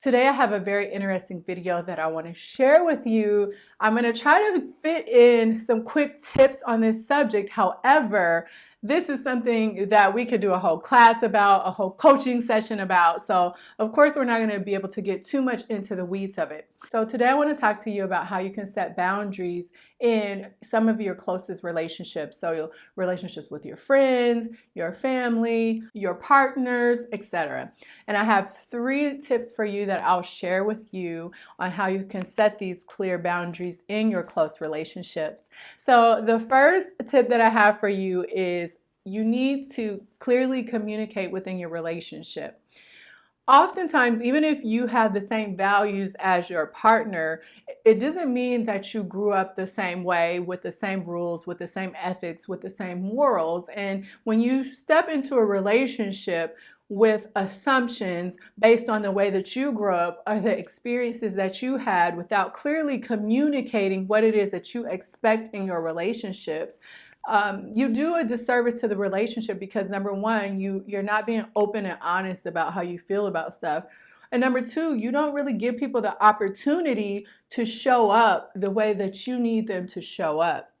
Today I have a very interesting video that I want to share with you. I'm going to try to fit in some quick tips on this subject. However, this is something that we could do a whole class about, a whole coaching session about. So of course, we're not going to be able to get too much into the weeds of it. So today I want to talk to you about how you can set boundaries in some of your closest relationships. So relationships with your friends, your family, your partners, etc. And I have three tips for you that I'll share with you on how you can set these clear boundaries in your close relationships. So the first tip that I have for you is you need to clearly communicate within your relationship oftentimes, even if you have the same values as your partner, it doesn't mean that you grew up the same way with the same rules, with the same ethics, with the same morals. And when you step into a relationship with assumptions based on the way that you grew up or the experiences that you had without clearly communicating what it is that you expect in your relationships, um, you do a disservice to the relationship because number one, you, you're not being open and honest about how you feel about stuff. And number two, you don't really give people the opportunity to show up the way that you need them to show up.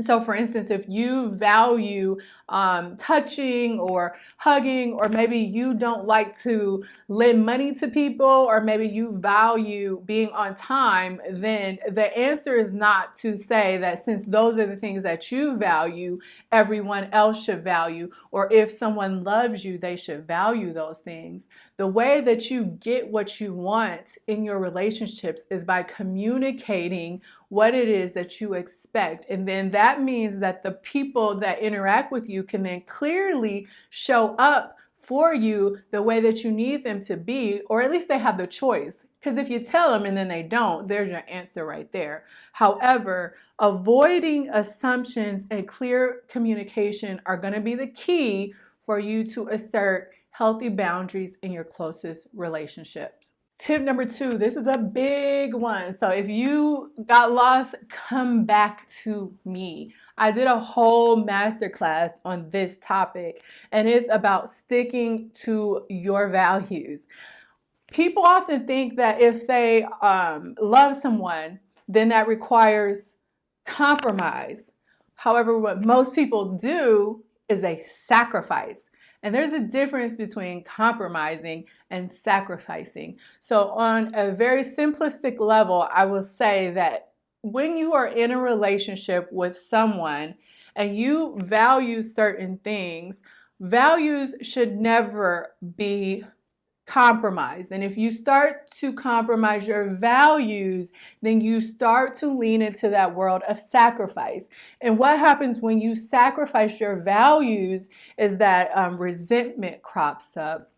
So for instance, if you value um, touching or hugging, or maybe you don't like to lend money to people, or maybe you value being on time, then the answer is not to say that since those are the things that you value, everyone else should value, or if someone loves you, they should value those things. The way that you get what you want in your relationships is by communicating what it is that you expect. And then that means that the people that interact with you can then clearly show up for you the way that you need them to be, or at least they have the choice. Because if you tell them and then they don't, there's your answer right there. However, avoiding assumptions and clear communication are going to be the key for you to assert healthy boundaries in your closest relationships. Tip number two, this is a big one. So if you got lost, come back to me. I did a whole masterclass on this topic and it's about sticking to your values. People often think that if they um, love someone, then that requires compromise. However, what most people do is they sacrifice. And there's a difference between compromising and sacrificing. So on a very simplistic level, I will say that when you are in a relationship with someone and you value certain things, values should never be compromise. And if you start to compromise your values, then you start to lean into that world of sacrifice. And what happens when you sacrifice your values is that um, resentment crops up,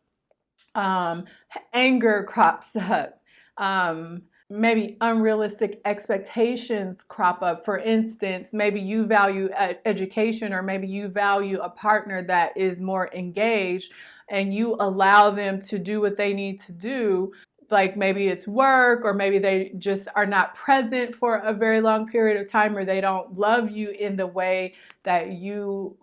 um, anger crops up, um, maybe unrealistic expectations crop up. For instance, maybe you value education or maybe you value a partner that is more engaged and you allow them to do what they need to do like maybe it's work or maybe they just are not present for a very long period of time or they don't love you in the way that you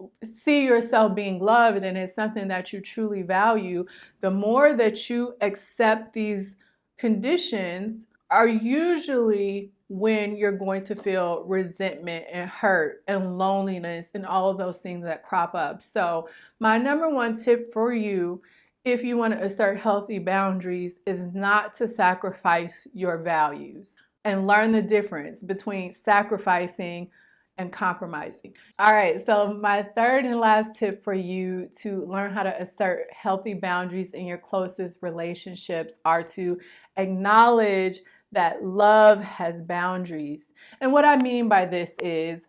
see yourself being loved and it's something that you truly value the more that you accept these conditions are usually when you're going to feel resentment and hurt and loneliness and all of those things that crop up. So my number one tip for you if you want to assert healthy boundaries is not to sacrifice your values and learn the difference between sacrificing and compromising. All right, so my third and last tip for you to learn how to assert healthy boundaries in your closest relationships are to acknowledge that love has boundaries. And what I mean by this is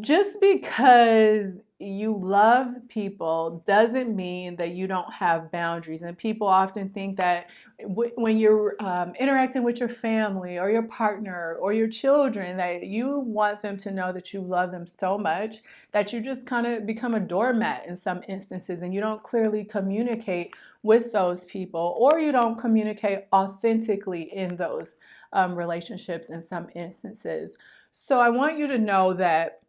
just because you love people doesn't mean that you don't have boundaries. And people often think that when you're um, interacting with your family or your partner or your children, that you want them to know that you love them so much that you just kind of become a doormat in some instances and you don't clearly communicate with those people or you don't communicate authentically in those um, relationships in some instances. So I want you to know that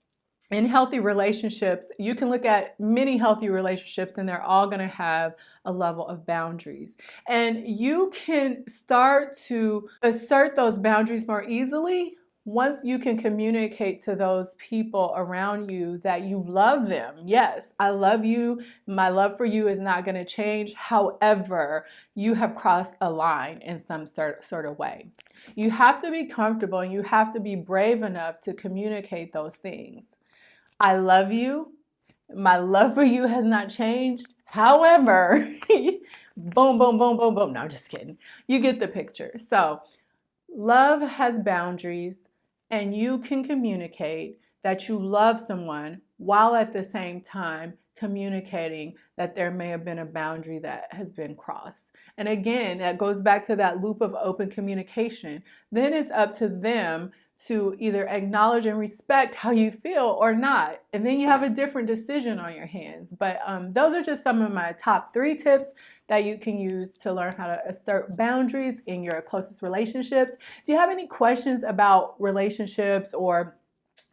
in healthy relationships, you can look at many healthy relationships and they're all going to have a level of boundaries. And you can start to assert those boundaries more easily once you can communicate to those people around you that you love them. Yes, I love you. My love for you is not going to change. However, you have crossed a line in some sort, sort of way. You have to be comfortable and you have to be brave enough to communicate those things. I love you. My love for you has not changed. However, boom, boom, boom, boom, boom. No, I'm just kidding. You get the picture. So, love has boundaries, and you can communicate that you love someone while at the same time communicating that there may have been a boundary that has been crossed. And again, that goes back to that loop of open communication. Then it's up to them to either acknowledge and respect how you feel or not. And then you have a different decision on your hands. But um, those are just some of my top three tips that you can use to learn how to assert boundaries in your closest relationships. If you have any questions about relationships or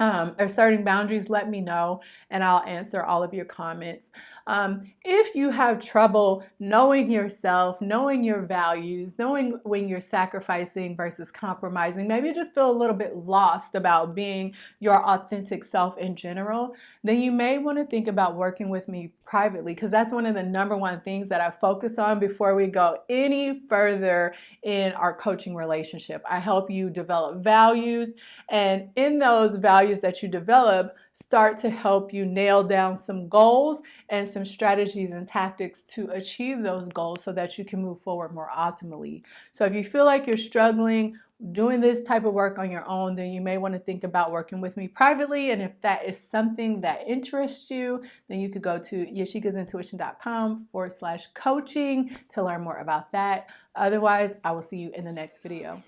um, asserting boundaries, let me know and I'll answer all of your comments. Um, if you have trouble knowing yourself, knowing your values, knowing when you're sacrificing versus compromising, maybe you just feel a little bit lost about being your authentic self in general, then you may want to think about working with me privately because that's one of the number one things that I focus on before we go any further in our coaching relationship. I help you develop values and in those values that you develop, start to help you nail down some goals and some strategies and tactics to achieve those goals so that you can move forward more optimally. So if you feel like you're struggling doing this type of work on your own, then you may want to think about working with me privately. And if that is something that interests you, then you could go to yashikasintuition.com forward slash coaching to learn more about that. Otherwise, I will see you in the next video.